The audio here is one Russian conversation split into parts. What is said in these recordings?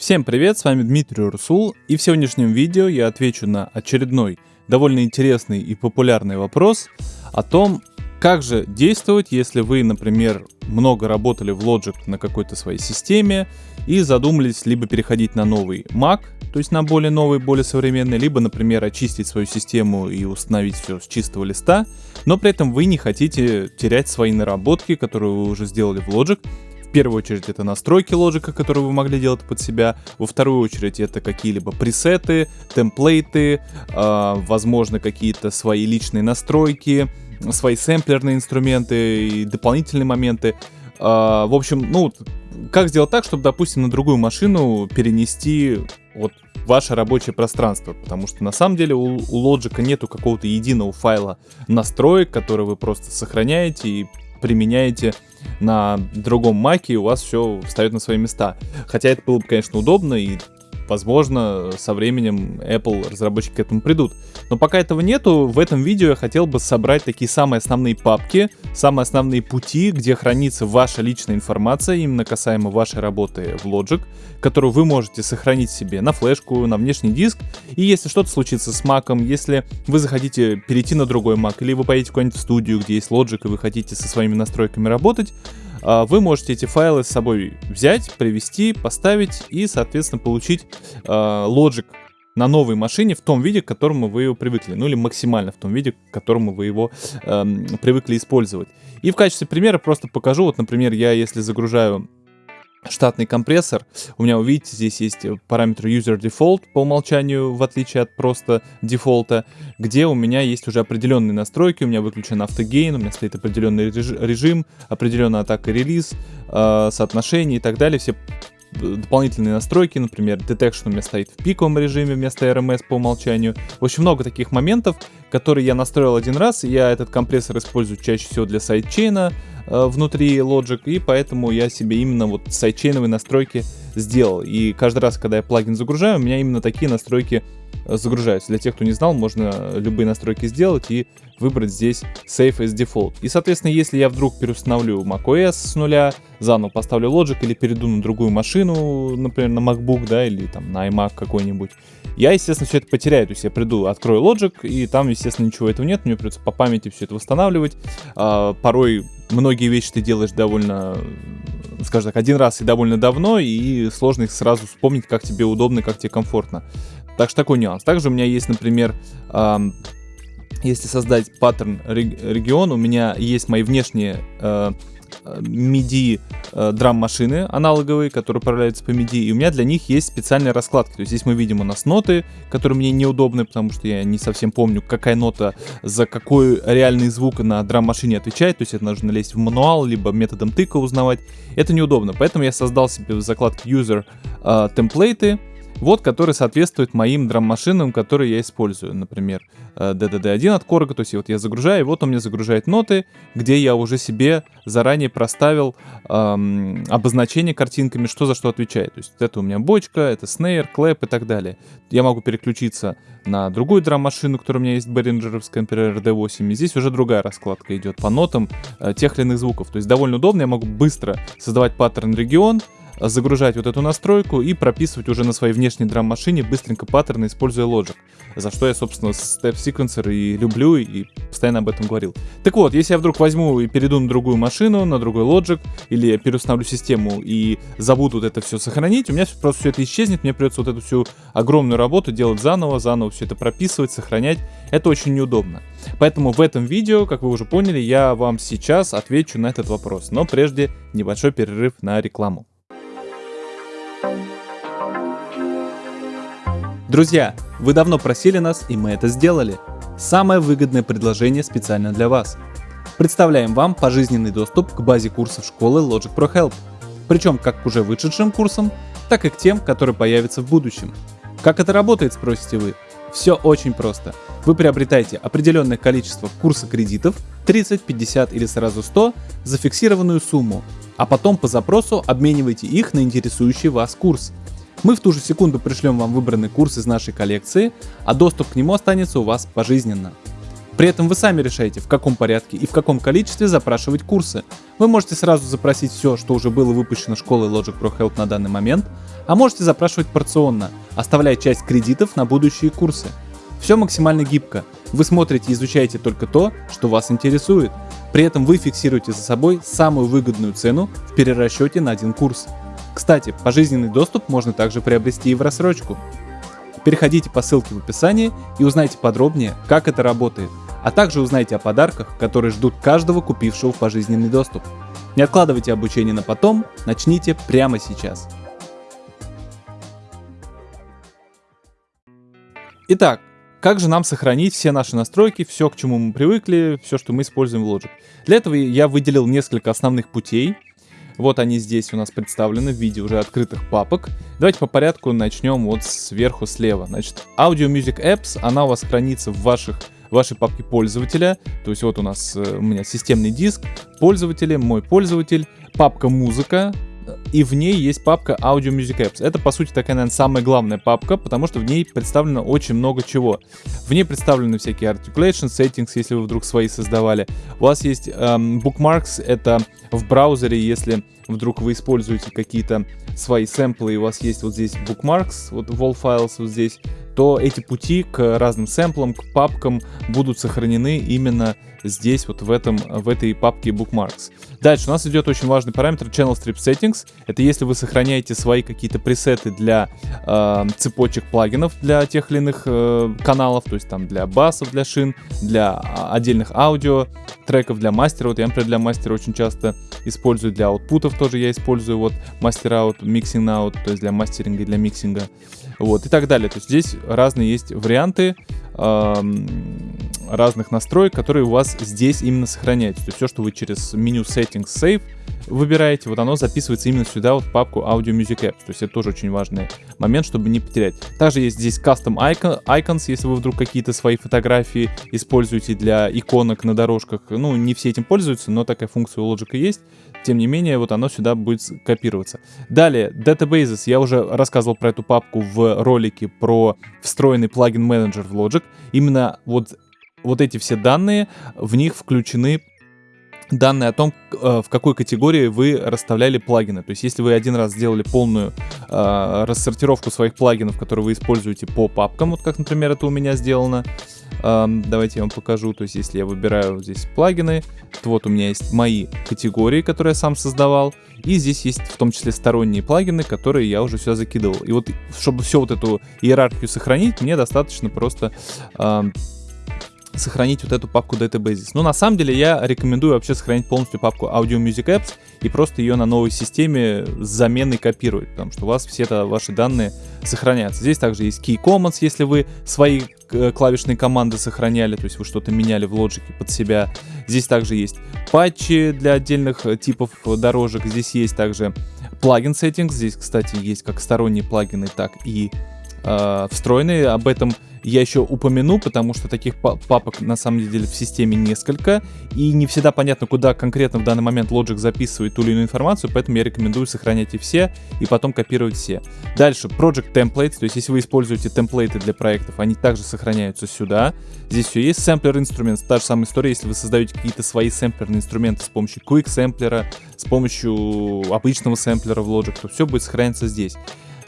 Всем привет, с вами Дмитрий Урсул, и в сегодняшнем видео я отвечу на очередной довольно интересный и популярный вопрос о том, как же действовать, если вы, например, много работали в Logic на какой-то своей системе и задумались либо переходить на новый Mac, то есть на более новый, более современный, либо, например, очистить свою систему и установить все с чистого листа, но при этом вы не хотите терять свои наработки, которые вы уже сделали в Logic, первую очередь это настройки лоджика, которые вы могли делать под себя. Во вторую очередь это какие-либо пресеты, темплейты, э, возможно какие-то свои личные настройки, свои сэмплерные инструменты и дополнительные моменты. Э, в общем, ну, как сделать так, чтобы, допустим, на другую машину перенести вот ваше рабочее пространство, потому что на самом деле у, у Logic нету какого-то единого файла настроек, который вы просто сохраняете и применяете на другом маке, и у вас все встает на свои места. Хотя это было бы, конечно, удобно, и возможно, со временем Apple разработчики к этому придут. Но пока этого нету, в этом видео я хотел бы собрать такие самые основные папки, самые основные пути, где хранится ваша личная информация, именно касаемо вашей работы в Logic, которую вы можете сохранить себе на флешку, на внешний диск. И если что-то случится с Mac, если вы захотите перейти на другой Mac, или вы поедете куда-нибудь в студию, где есть Logic, и вы хотите со своими настройками работать, а, вы можете эти файлы с собой взять, привести, поставить и, соответственно, получить а, Logic на новой машине в том виде, к которому вы его привыкли, ну или максимально в том виде, к которому вы его э, привыкли использовать. И в качестве примера просто покажу, вот, например, я если загружаю штатный компрессор. У меня, увидите, здесь есть параметр user default по умолчанию, в отличие от просто дефолта, где у меня есть уже определенные настройки, у меня выключен автогейн, у меня стоит определенный режим, определенная атака релиз, э, соотношение и так далее, все дополнительные настройки, например, detection у меня стоит в пиковом режиме вместо RMS по умолчанию. Общем, много таких моментов, которые я настроил один раз, я этот компрессор использую чаще всего для сайдчейна, Э, внутри Logic, и поэтому я себе именно вот сайдчейновые настройки сделал. И каждый раз, когда я плагин загружаю, у меня именно такие настройки загружаются. Для тех, кто не знал, можно любые настройки сделать и выбрать здесь Save as Default. И, соответственно, если я вдруг переустановлю macOS с нуля, заново поставлю Logic или перейду на другую машину, например, на MacBook, да, или там на iMac какой-нибудь, я, естественно, все это потеряю. То есть я приду, открою Logic, и там, естественно, ничего этого нет, мне придется по памяти все это восстанавливать. А, порой многие вещи ты делаешь довольно, скажем так, один раз и довольно давно, и сложно их сразу вспомнить, как тебе удобно, как тебе комфортно. Так что такой нюанс. Также у меня есть, например, эм, если создать паттерн регион, у меня есть мои внешние э, MIDI э, драм-машины аналоговые, которые управляются по MIDI, и у меня для них есть специальные раскладки. То есть здесь мы видим у нас ноты, которые мне неудобны, потому что я не совсем помню, какая нота за какой реальный звук на драм-машине отвечает, то есть это нужно лезть в мануал, либо методом тыка узнавать. Это неудобно, поэтому я создал себе в закладке User э, темплейты, вот, который соответствует моим драм-машинам, которые я использую. Например, DDD1 э, от Korg, то есть вот я загружаю, и вот он мне загружает ноты, где я уже себе заранее проставил эм, обозначение картинками, что за что отвечает. То есть это у меня бочка, это снейр, клэп и так далее. Я могу переключиться на другую драм-машину, которая у меня есть Behringeровская, например, RD8, и здесь уже другая раскладка идет по нотам э, тех или иных звуков. То есть довольно удобно, я могу быстро создавать паттерн регион, загружать вот эту настройку и прописывать уже на своей внешней драм-машине быстренько паттерны, используя Logic. За что я, собственно, Step Sequencer и люблю, и постоянно об этом говорил. Так вот, если я вдруг возьму и перейду на другую машину, на другой Logic, или переустановлю систему и забуду вот это все сохранить, у меня просто все это исчезнет, мне придется вот эту всю огромную работу делать заново, заново все это прописывать, сохранять. Это очень неудобно. Поэтому в этом видео, как вы уже поняли, я вам сейчас отвечу на этот вопрос. Но прежде небольшой перерыв на рекламу. Друзья, вы давно просили нас, и мы это сделали. Самое выгодное предложение специально для вас. Представляем вам пожизненный доступ к базе курсов школы Logic Pro Help. Причем как к уже вышедшим курсам, так и к тем, которые появятся в будущем. Как это работает, спросите вы? Все очень просто. Вы приобретаете определенное количество курса кредитов, 30, 50 или сразу 100, за фиксированную сумму, а потом по запросу обмениваете их на интересующий вас курс. Мы в ту же секунду пришлем вам выбранный курс из нашей коллекции, а доступ к нему останется у вас пожизненно. При этом вы сами решаете, в каком порядке и в каком количестве запрашивать курсы. Вы можете сразу запросить все, что уже было выпущено школой Logic Pro Help на данный момент, а можете запрашивать порционно, оставляя часть кредитов на будущие курсы. Все максимально гибко. Вы смотрите и изучаете только то, что вас интересует. При этом вы фиксируете за собой самую выгодную цену в перерасчете на один курс. Кстати, пожизненный доступ можно также приобрести и в рассрочку. Переходите по ссылке в описании и узнайте подробнее, как это работает, а также узнайте о подарках, которые ждут каждого купившего пожизненный доступ. Не откладывайте обучение на потом, начните прямо сейчас. Итак, как же нам сохранить все наши настройки, все, к чему мы привыкли, все, что мы используем в Logic? Для этого я выделил несколько основных путей. Вот они здесь у нас представлены в виде уже открытых папок. Давайте по порядку начнем вот сверху слева. Значит, Audio Music Apps, она у вас хранится в ваших вашей папке пользователя. То есть вот у нас э, у меня системный диск, пользователи, мой пользователь, папка музыка, и в ней есть папка Audio Music Apps. Это, по сути, такая, наверное, самая главная папка, потому что в ней представлено очень много чего. В ней представлены всякие articulation, settings, если вы вдруг свои создавали. У вас есть эм, bookmarks, это в браузере, если вдруг вы используете какие-то свои сэмплы, и у вас есть вот здесь bookmarks, вот wall files вот здесь, то эти пути к разным сэмплам, к папкам будут сохранены именно здесь, вот в, этом, в этой папке Bookmarks. Дальше у нас идет очень важный параметр Channel Strip Settings. Это если вы сохраняете свои какие-то пресеты для э, цепочек плагинов для тех или иных э, каналов, то есть там для басов, для шин, для а, отдельных аудио треков, для мастера. Вот я, например, для мастера очень часто использую, для output ов тоже я использую вот master out, mixing out, то есть для мастеринга и для миксинга. Вот, и так далее. То есть здесь разные есть варианты разных настроек, которые у вас здесь именно сохраняются. То есть все, что вы через меню Settings Save выбираете, вот оно записывается именно сюда, вот в папку Audio Music Apps. То есть это тоже очень важный момент, чтобы не потерять. Также есть здесь Custom Icons, если вы вдруг какие-то свои фотографии используете для иконок на дорожках. Ну, не все этим пользуются, но такая функция у Logic есть. Тем не менее, вот оно сюда будет копироваться. Далее, Databases. Я уже рассказывал про эту папку в ролике про встроенный плагин менеджер в Logic. Именно вот вот эти все данные, в них включены данные о том, э, в какой категории вы расставляли плагины. То есть, если вы один раз сделали полную э, рассортировку своих плагинов, которые вы используете по папкам, вот как, например, это у меня сделано, э, давайте я вам покажу. То есть, если я выбираю здесь плагины, то вот у меня есть мои категории, которые я сам создавал, и здесь есть в том числе сторонние плагины, которые я уже сюда закидывал. И вот, чтобы все вот эту иерархию сохранить, мне достаточно просто... Э, сохранить вот эту папку Databases. Но на самом деле я рекомендую вообще сохранить полностью папку Audio Music Apps и просто ее на новой системе с заменой копировать, потому что у вас все это ваши данные сохранятся. Здесь также есть Key Commons, если вы свои э, клавишные команды сохраняли, то есть вы что-то меняли в Logic под себя. Здесь также есть патчи для отдельных э, типов дорожек. Здесь есть также плагин settings. Здесь, кстати, есть как сторонние плагины, так и э, встроенные. Об этом я еще упомяну, потому что таких папок на самом деле в системе несколько, и не всегда понятно, куда конкретно в данный момент Logic записывает ту или иную информацию, поэтому я рекомендую сохранять и все, и потом копировать все. Дальше, Project Templates, то есть если вы используете темплейты для проектов, они также сохраняются сюда. Здесь все есть. Sampler Instruments, та же самая история, если вы создаете какие-то свои сэмплерные инструменты с помощью Quick Sampler, с помощью обычного сэмплера в Logic, то все будет сохраняться здесь.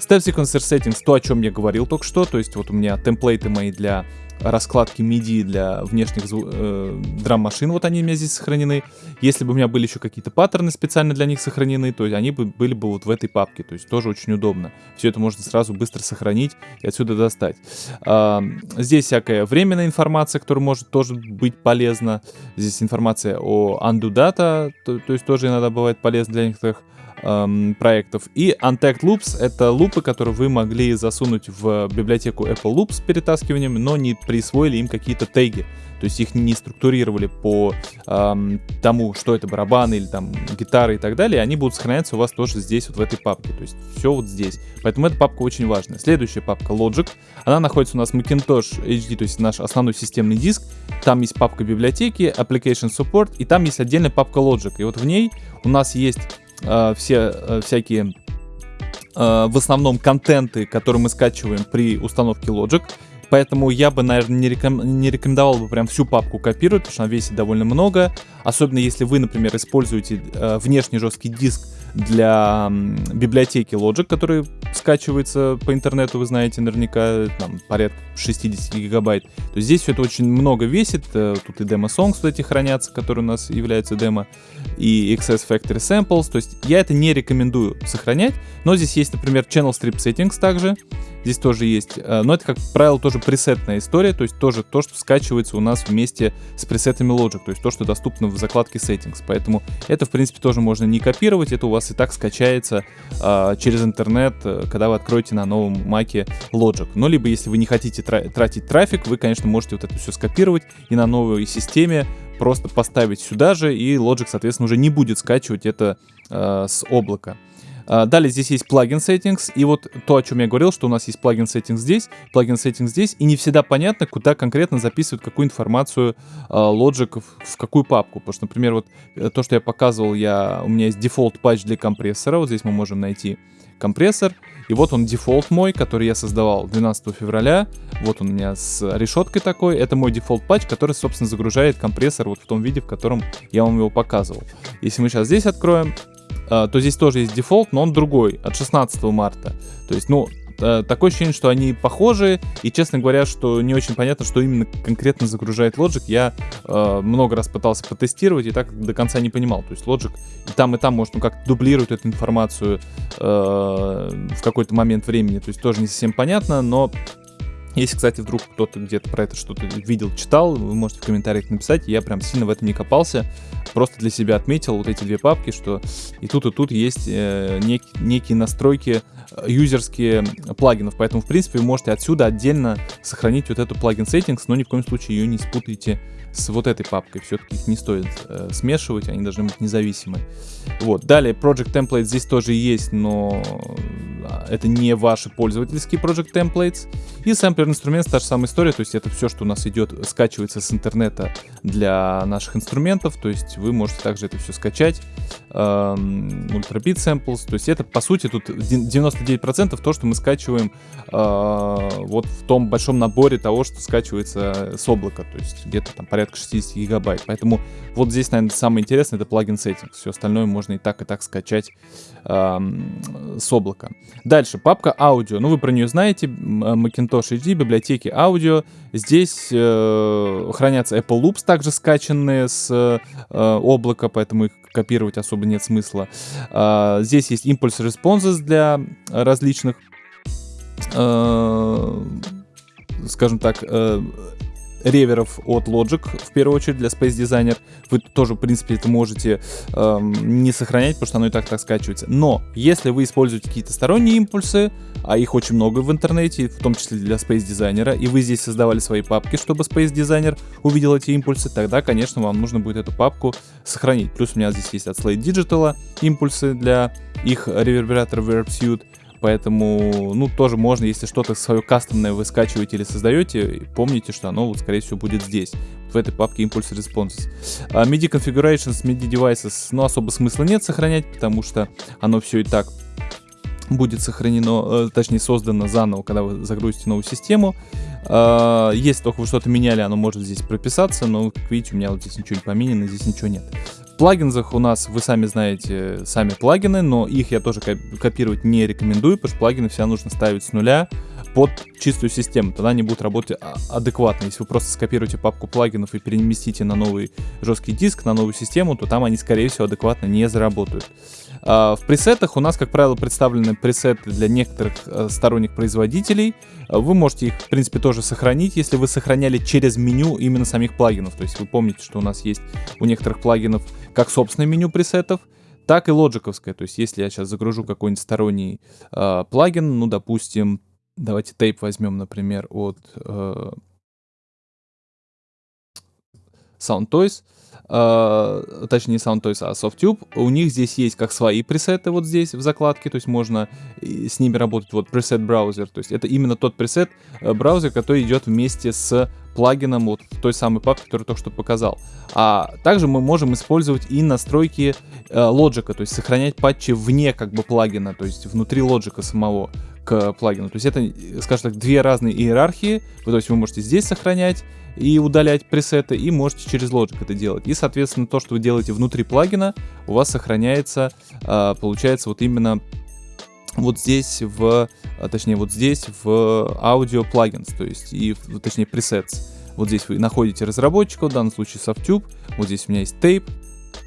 Step Sequencer Settings, то, о чем я говорил только что, то есть вот у меня темплейты мои для раскладки MIDI для внешних э, драм-машин, вот они у меня здесь сохранены. Если бы у меня были еще какие-то паттерны специально для них сохранены, то они бы были бы вот в этой папке, то есть тоже очень удобно. Все это можно сразу быстро сохранить и отсюда достать. А, здесь всякая временная информация, которая может тоже быть полезна. Здесь информация о undo data, то, то есть тоже иногда бывает полезно для некоторых эм, проектов. И Untagged Loops — это лупы, которые вы могли засунуть в библиотеку Apple Loops с перетаскиванием, но не присвоили им какие-то теги. То есть их не структурировали по эм, тому, что это барабаны или там гитары и так далее. Они будут сохраняться у вас тоже здесь, вот в этой папке. То есть все вот здесь. Поэтому эта папка очень важная. Следующая папка Logic. Она находится у нас в Macintosh HD, то есть наш основной системный диск. Там есть папка библиотеки, Application Support, и там есть отдельная папка Logic. И вот в ней у нас есть э, все э, всякие э, в основном контенты, которые мы скачиваем при установке Logic. Поэтому я бы, наверное, не, реком... не рекомендовал бы прям всю папку копировать, потому что она весит довольно много. Особенно если вы, например, используете э, внешний жесткий диск для библиотеки Logic, который скачивается по интернету, вы знаете, наверняка там порядка 60 гигабайт. То есть здесь все это очень много весит. Э, тут и демо-songs вот эти хранятся, которые у нас являются демо, и XS Factory Samples. То есть я это не рекомендую сохранять, но здесь есть, например, Channel Strip Settings также. Здесь тоже есть. Э, но это, как правило, тоже пресетная история, то есть тоже то, что скачивается у нас вместе с пресетами Logic, то есть то, что доступно в закладке Settings. Поэтому это, в принципе, тоже можно не копировать, это у вас и так скачается а, через интернет, э, когда вы откроете на новом маке Logic. Но либо, если вы не хотите тра тратить трафик, вы, конечно, можете вот это все скопировать и на новой системе просто поставить сюда же, и Logic, соответственно, уже не будет скачивать это э, с облака. А, далее здесь есть plugin settings, и вот то, о чем я говорил, что у нас есть plugin settings здесь, plugin settings здесь, и не всегда понятно, куда конкретно записывают какую информацию э, Logic в, какую папку. Потому что, например, вот э, то, что я показывал, я, у меня есть default patch для компрессора, вот здесь мы можем найти компрессор, и вот он дефолт мой, который я создавал 12 февраля. Вот он у меня с решеткой такой. Это мой default patch, который, собственно, загружает компрессор вот в том виде, в котором я вам его показывал. Если мы сейчас здесь откроем, а, то здесь тоже есть дефолт, но он другой, от 16 марта. То есть, ну, э, такое ощущение, что они похожи, и, честно говоря, что не очень понятно, что именно конкретно загружает Logic. Я э, много раз пытался потестировать и так до конца не понимал. То есть Logic и там, и там может ну, как дублирует эту информацию э, в какой-то момент времени. То есть тоже не совсем понятно, но если, кстати, вдруг кто-то где-то про это что-то видел, читал, вы можете в комментариях написать. Я прям сильно в этом не копался. Просто для себя отметил вот эти две папки, что и тут, и тут есть э, нек, некие настройки э, юзерские плагинов. Поэтому, в принципе, вы можете отсюда отдельно сохранить вот эту плагин settings, но ни в коем случае ее не спутайте с вот этой папкой. Все-таки их не стоит э, смешивать, они должны быть независимы. Вот. Далее, Project Template здесь тоже есть, но а, это не ваши пользовательские Project Templates. И Sampler инструмент, та же самая история, то есть это все, что у нас идет, скачивается с интернета для наших инструментов, то есть вы можете также это все скачать. Эм, Ultra Beat Samples, то есть это, по сути, тут 99% то, что мы скачиваем э, вот в том большом наборе того, что скачивается с облака, то есть где-то там порядка порядка 60 гигабайт. Поэтому вот здесь, наверное, самое интересное это плагин settings. Все остальное можно и так, и так скачать э, с облака. Дальше, папка аудио. Ну, вы про нее знаете. Macintosh HD, библиотеки аудио. Здесь э, хранятся Apple Loops, также скачанные с э, облака, поэтому их копировать особо нет смысла. Э, здесь есть Impulse Responses для различных э, скажем так, э, реверов от Logic, в первую очередь для Space Designer. Вы тоже, в принципе, это можете эм, не сохранять, потому что оно и так так скачивается. Но если вы используете какие-то сторонние импульсы, а их очень много в интернете, в том числе для Space Designer, и вы здесь создавали свои папки, чтобы Space Designer увидел эти импульсы, тогда, конечно, вам нужно будет эту папку сохранить. Плюс у меня здесь есть от Slate Digital импульсы для их ревербератора VerbSuite. Поэтому, ну, тоже можно, если что-то свое кастомное вы скачиваете или создаете, помните, что оно, вот, скорее всего, будет здесь, в этой папке Impulse Responses. А MIDI Configurations, MIDI Devices, ну, особо смысла нет сохранять, потому что оно все и так будет сохранено, э, точнее создано заново, когда вы загрузите новую систему. Э, если только вы что-то меняли, оно может здесь прописаться, но, как видите, у меня вот здесь ничего не поменяно, здесь ничего нет плагинзах у нас, вы сами знаете, сами плагины, но их я тоже копировать не рекомендую, потому что плагины всегда нужно ставить с нуля под чистую систему, тогда они будут работать а, адекватно. Если вы просто скопируете папку плагинов и переместите на новый жесткий диск, на новую систему, то там они, скорее всего, адекватно не заработают. А, в пресетах у нас, как правило, представлены пресеты для некоторых э, сторонних производителей. Вы можете их, в принципе, тоже сохранить, если вы сохраняли через меню именно самих плагинов. То есть вы помните, что у нас есть у некоторых плагинов как собственное меню пресетов, так и лоджиковское. То есть если я сейчас загружу какой-нибудь сторонний э, плагин, ну, допустим, давайте тейп возьмем, например, от э, SoundToys, э, точнее не SoundToys, а SoftTube, у них здесь есть как свои пресеты вот здесь в закладке, то есть можно с ними работать, вот пресет браузер, то есть это именно тот пресет э, браузер, который идет вместе с плагином вот в той самой папке, которую только что показал. А также мы можем использовать и настройки э, Logic, то есть сохранять патчи вне как бы плагина, то есть внутри Logic самого. К плагину. То есть это, скажем так, две разные иерархии. То есть вы можете здесь сохранять и удалять пресеты, и можете через Logic это делать. И, соответственно, то, что вы делаете внутри плагина, у вас сохраняется, а, получается, вот именно вот здесь в, а, точнее, вот здесь в аудио плагинс, то есть, и, точнее, presets. Вот здесь вы находите разработчика, в данном случае Softube, вот здесь у меня есть tape,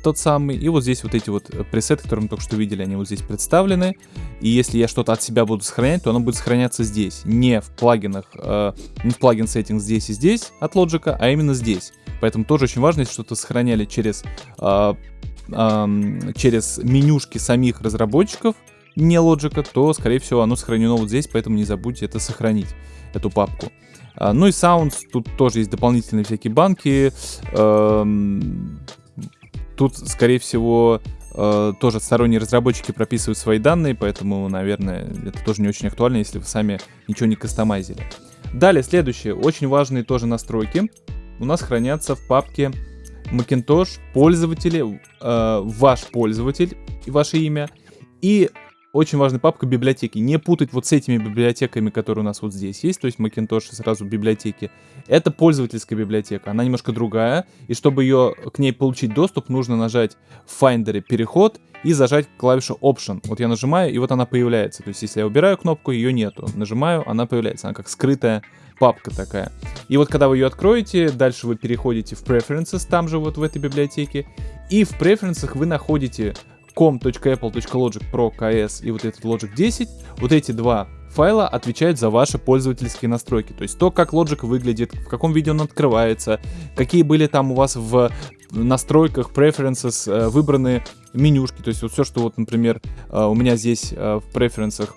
тот самый. И вот здесь вот эти вот э, пресеты, которые мы только что видели, они вот здесь представлены. И если я что-то от себя буду сохранять, то оно будет сохраняться здесь. Не в плагинах, э, не в плагин settings здесь и здесь от Logic, а именно здесь. Поэтому тоже очень важно, если что-то сохраняли через, э, э, через менюшки самих разработчиков, не Logic, то, скорее всего, оно сохранено вот здесь, поэтому не забудьте это сохранить, эту папку. А, ну и Sounds, тут тоже есть дополнительные всякие банки. Тут, скорее всего, э, тоже сторонние разработчики прописывают свои данные, поэтому, наверное, это тоже не очень актуально, если вы сами ничего не кастомайзили. Далее, следующее, очень важные тоже настройки. У нас хранятся в папке Macintosh пользователи, э, ваш пользователь и ваше имя, и очень важная папка библиотеки. Не путать вот с этими библиотеками, которые у нас вот здесь есть, то есть Macintosh сразу библиотеки. Это пользовательская библиотека, она немножко другая, и чтобы ее к ней получить доступ, нужно нажать в Finder переход и зажать клавишу Option. Вот я нажимаю, и вот она появляется. То есть если я убираю кнопку, ее нету. Нажимаю, она появляется. Она как скрытая папка такая. И вот когда вы ее откроете, дальше вы переходите в Preferences, там же вот в этой библиотеке. И в Preferences вы находите com.apple.logic pro ks и вот этот logic 10, вот эти два файла отвечают за ваши пользовательские настройки. То есть то, как Logic выглядит, в каком виде он открывается, какие были там у вас в настройках, preferences, э, выбраны менюшки. То есть вот все, что вот, например, э, у меня здесь э, в преференсах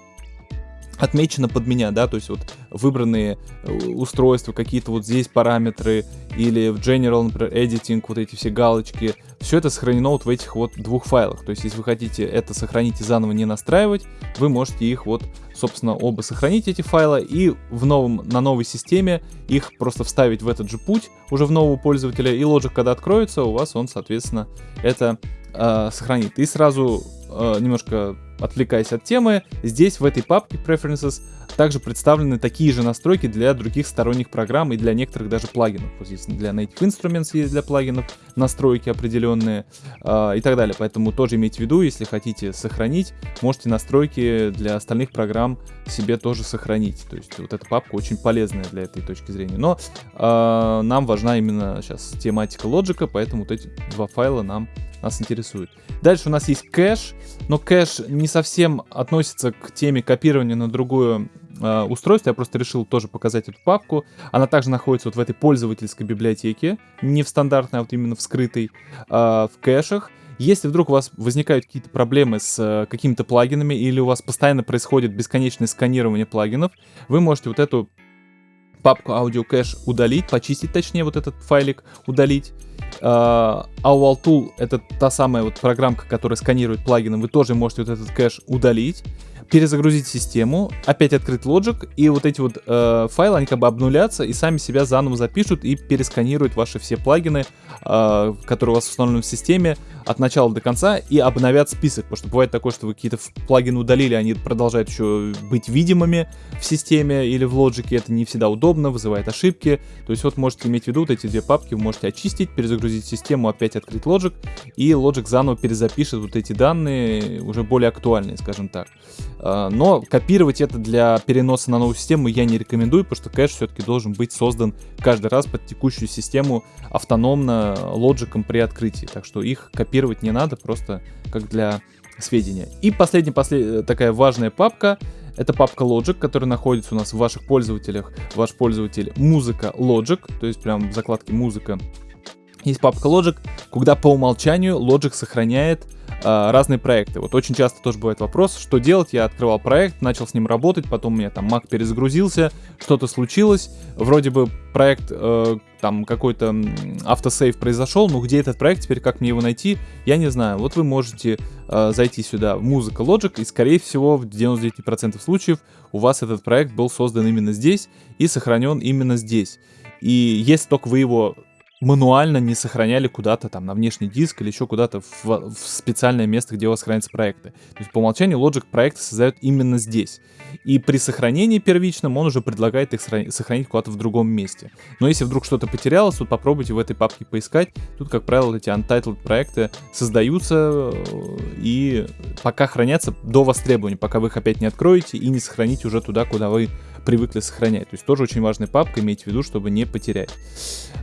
отмечено под меня, да, то есть вот выбранные э, устройства, какие-то вот здесь параметры, или в General, например, Editing, вот эти все галочки, все это сохранено вот в этих вот двух файлах, то есть если вы хотите это сохранить и заново не настраивать, вы можете их вот, собственно, оба сохранить эти файлы, и в новом, на новой системе их просто вставить в этот же путь, уже в нового пользователя, и Logic, когда откроется, у вас он, соответственно, это э, сохранит. И сразу э, немножко отвлекаясь от темы, здесь в этой папке Preferences также представлены такие же настройки для других сторонних программ и для некоторых даже плагинов. Вот здесь для Native Instruments есть для плагинов настройки определенные э, и так далее. Поэтому тоже имейте в виду, если хотите сохранить, можете настройки для остальных программ себе тоже сохранить. То есть вот эта папка очень полезная для этой точки зрения. Но э, нам важна именно сейчас тематика лоджика, поэтому вот эти два файла нам нас интересует. Дальше у нас есть кэш, но кэш не совсем относится к теме копирования на другое э. Я просто решил тоже показать эту папку. Она также находится вот в этой пользовательской библиотеке, не в стандартной, а вот именно в скрытой, э, в кэшах. Если вдруг у вас возникают какие-то проблемы с э, какими-то плагинами или у вас постоянно происходит бесконечное сканирование плагинов, вы можете вот эту папку Audio Cache удалить, почистить точнее вот этот файлик, удалить. Uh, Tool это та самая вот программка, которая сканирует плагины, вы тоже можете вот этот кэш удалить перезагрузить систему, опять открыть Logic, и вот эти вот э, файлы, они как бы обнулятся и сами себя заново запишут и пересканируют ваши все плагины, э, которые у вас установлены в системе от начала до конца и обновят список, потому что бывает такое, что вы какие-то плагины удалили, они продолжают еще быть видимыми в системе или в Logic, это не всегда удобно, вызывает ошибки, то есть вот можете иметь в виду вот эти две папки, вы можете очистить, перезагрузить систему, опять открыть Logic, и Logic заново перезапишет вот эти данные, уже более актуальные, скажем так. А, но копировать это для переноса на новую систему я не рекомендую, потому что кэш все-таки должен быть создан каждый раз под текущую систему автономно лоджиком при открытии. Так что их копировать не надо, просто как для сведения. И последняя послед... такая важная папка это папка Logic, которая находится у нас в ваших пользователях. Ваш пользователь музыка Logic, то есть прям в закладке музыка. Есть папка Logic, куда по умолчанию Logic сохраняет э, разные проекты. Вот очень часто тоже бывает вопрос, что делать. Я открывал проект, начал с ним работать, потом у меня там Mac перезагрузился, что-то случилось. Вроде бы проект, э, там какой-то автосейв произошел, но где этот проект, теперь как мне его найти, я не знаю. Вот вы можете э, зайти сюда в музыка Logic, и скорее всего в 99% случаев у вас этот проект был создан именно здесь и сохранен именно здесь. И если только вы его мануально не сохраняли куда-то там на внешний диск или еще куда-то в, в специальное место, где у вас хранятся проекты. То есть по умолчанию Logic проекты создает именно здесь. И при сохранении первичном он уже предлагает их сохранить куда-то в другом месте. Но если вдруг что-то потерялось, то попробуйте в этой папке поискать. Тут, как правило, эти untitled проекты создаются э, и пока хранятся до востребования, пока вы их опять не откроете и не сохраните уже туда, куда вы привыкли сохранять. То есть тоже очень важная папка, имейте в виду, чтобы не потерять.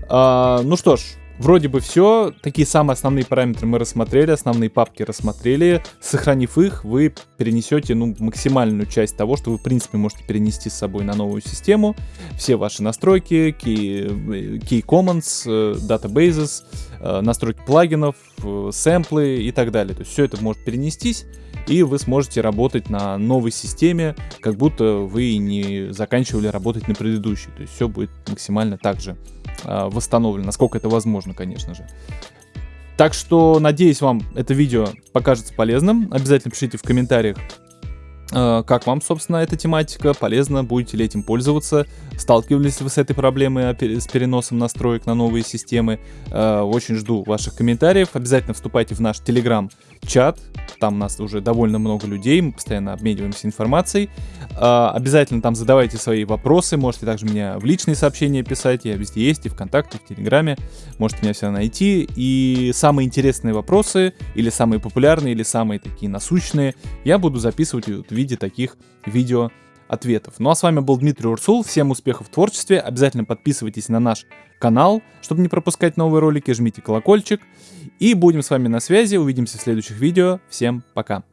А, ну что ж, Вроде бы все. Такие самые основные параметры мы рассмотрели, основные папки рассмотрели. Сохранив их, вы перенесете ну, максимальную часть того, что вы в принципе можете перенести с собой на новую систему. Все ваши настройки, key, key commons, э, databases, э, настройки плагинов, э, сэмплы и так далее. То есть все это может перенестись и вы сможете работать на новой системе, как будто вы не заканчивали работать на предыдущей. То есть все будет максимально так же э, восстановлено, насколько это возможно, конечно же. Так что, надеюсь, вам это видео покажется полезным. Обязательно пишите в комментариях, э, как вам, собственно, эта тематика, полезно, будете ли этим пользоваться, сталкивались ли вы с этой проблемой с переносом настроек на новые системы. Э, очень жду ваших комментариев. Обязательно вступайте в наш телеграм-чат, там у нас уже довольно много людей, мы постоянно обмениваемся информацией. А, обязательно там задавайте свои вопросы, можете также меня в личные сообщения писать, я везде есть, и ВКонтакте, и в Телеграме, можете меня всегда найти. И самые интересные вопросы, или самые популярные, или самые такие насущные, я буду записывать в виде таких видео ответов. Ну а с вами был Дмитрий Урсул, всем успехов в творчестве, обязательно подписывайтесь на наш канал, чтобы не пропускать новые ролики, жмите колокольчик, и будем с вами на связи, увидимся в следующих видео, всем пока!